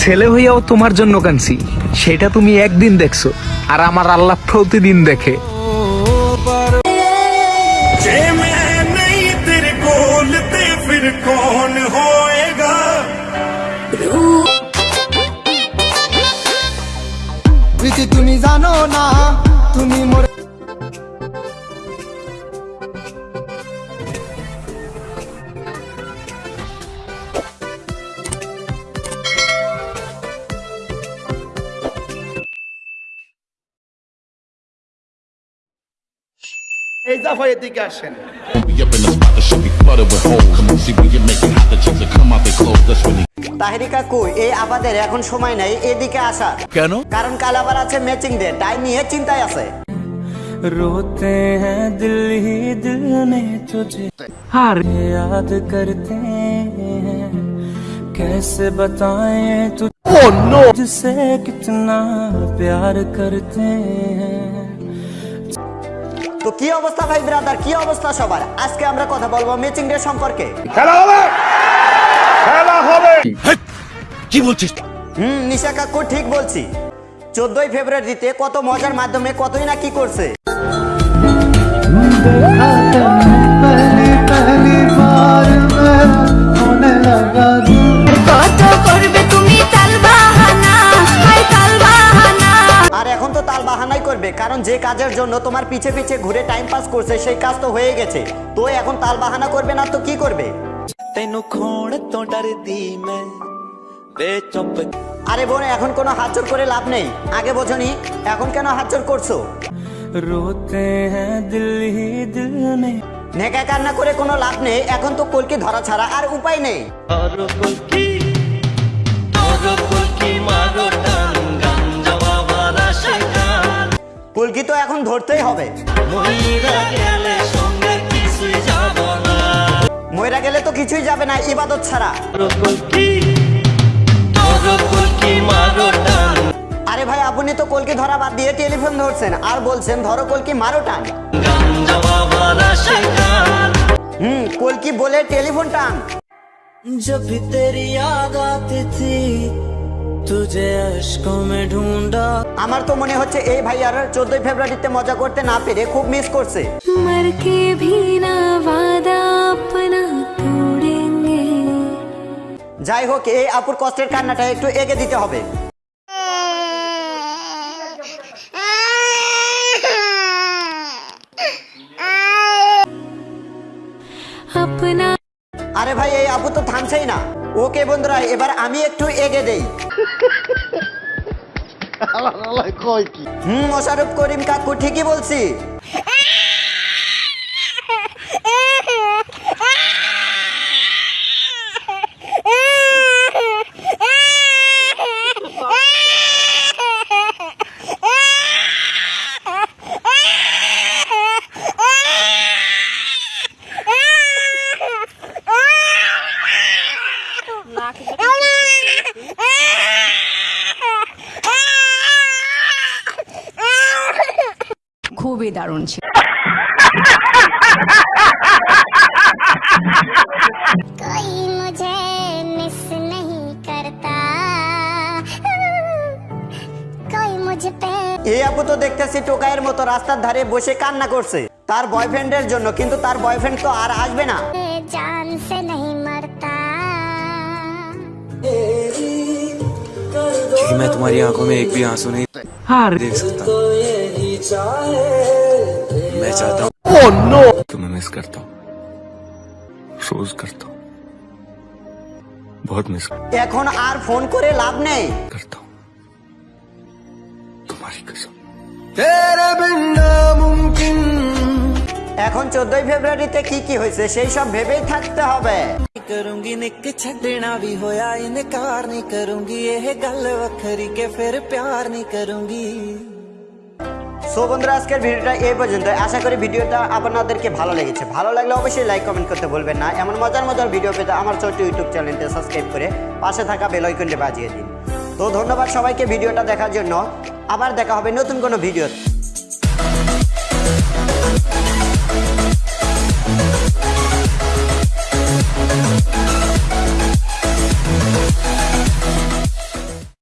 ছেলে হইয়াও তোমার জন্য কানছি সেটা তুমি একদিন দেখছ আর আমার আল্লাহ প্রতিদিন দেখে। clothes. That's when they Taheri কাকু এই আপাদের এখন সময় নাই এদিকে আসার কেন কারণ কাল আবার আছে ম্যাচিং ডে তাই নিয়ে চিন্তায় আছে रोते हैं दिल ही दिल ने तुझे আর याद करते हैं कैसे बताएं तुझसे कितना प्यार करते हैं তো কি অবস্থা ভাই ব্রাদার কি অবস্থা সবার? আজকে আমরা কথা বলব ম্যাচিং ডে সম্পর্কে। খেলা হবে! খেলা হবে! কি বলছিস? হুম নিশা কাকু ঠিক বলছি। চোদ্দই ফেব্রুয়ারিতে কত মজার মাধ্যমে কতই না কি করছে? এখন যে কাজের জন্য তোমার পিছে পিছে ঘুরে টাইম পাস করছে সেই কাজ তো হয়ে গেছে। তো এখন তাল বাহানা করবে না তো কি করবে? আরে বোন এখন কোনো হাতচোর করে লাভ নেই। আগে বোঝনি এখন কেন হাতচোর করছ? রোতে হ্যাঁ দিল হি দিল মে। নেকা কান্না করে কোনো লাভ নেই এখন তো কলকি ধরা ছাড়া আর উপায় নেই। কলকি তো এখন ধরতেই হবে মহিরা গেলে সঙ্গে কিছুই যাব না ময়রা গেলে তো কিছুই যাবে না ইবাদত ছাড়া और कुल्की और कुल्की মারো টান আরে ভাই আপনি তো কলকি ধরা বাদ দিয়ে টেলিফোন ধরছেন আর বলছেন ধরো কলকি মারো টান গাঞ্জা বাবার আশিকান হুম কলকি বলে টেলিফোন টান जब भी तेरी याद आती थी আমার তো মনে হচ্ছে এই ভাই আর 14 ফেব্রুয়ারিতে মজা করতে না পেরে খুব মিস করছে। যাই হোক এই আপুর কষ্টের কান্নাটা একটু এগে দিতে হবে। আরে ভাই এই আপু তো থামছেই না। ওকে বন্ধুরা এবার আমি একটু এগে দেই। হুম মোশারফ করিম কাকু ঠিকই বলছি। খুবই দারুণ ছিল कोई मुझे मिस नहीं करता कोई मुझ पे এই আপু তো দেখতেছি টোকাইয়ের মতো রাস্তার ধারে বসে কান্না করছে তার বয়ফ্রেন্ডের জন্য কিন্তু তার বয়ফ্রেন্ড তো আর আসবে না जान से नहीं मरता मैं तुम्हारी आंखों में एक भी आंसू नहीं আর देख सकता मैं चाहता हूँ तुम्हें मिस करता हूँ रोज करता हूँ बहुत मिस এখন আর ফোন করে লাভ নেই करता हूँ तुम्हारी कसम तेरे बिन नामुमकिन এখন চোদ্দই ফেব্রুয়ারিতে কি কি হয়েছে সেই সব ভেবেই থাকতে হবে ਕਰੂੰਗੀ ਨਿੱਕ ਛੱਡਣਾ ਵੀ ਹੋਇਆ ਇਨਕਾਰ ਨਹੀਂ ਕਰੂੰਗੀ ਇਹ ਗੱਲ ਵੱਖਰੀ ਕਿ ਫਿਰ ਪਿਆਰ ਨਹੀਂ ਕਰੂੰਗੀ সো বন্ধুরা, আজকের ভিডিওটা এই পর্যন্ত আশা করি ভিডিওটা আপনাদেরকে ভালো লেগেছে। ভালো লাগলে অবশ্যই লাইক কমেন্ট করতে ভুলবেন না। এমন মজার মজার ভিডিও পেতে আমার ছোট্ট ইউটিউব চ্যানেলটা সাবস্ক্রাইব করে পাশে থাকা বেলাইকনটি বাজিয়ে দিন। তো ধন্যবাদ সবাইকে ভিডিওটা দেখার জন্য। আবার দেখা হবে নতুন কোনো ভিডিও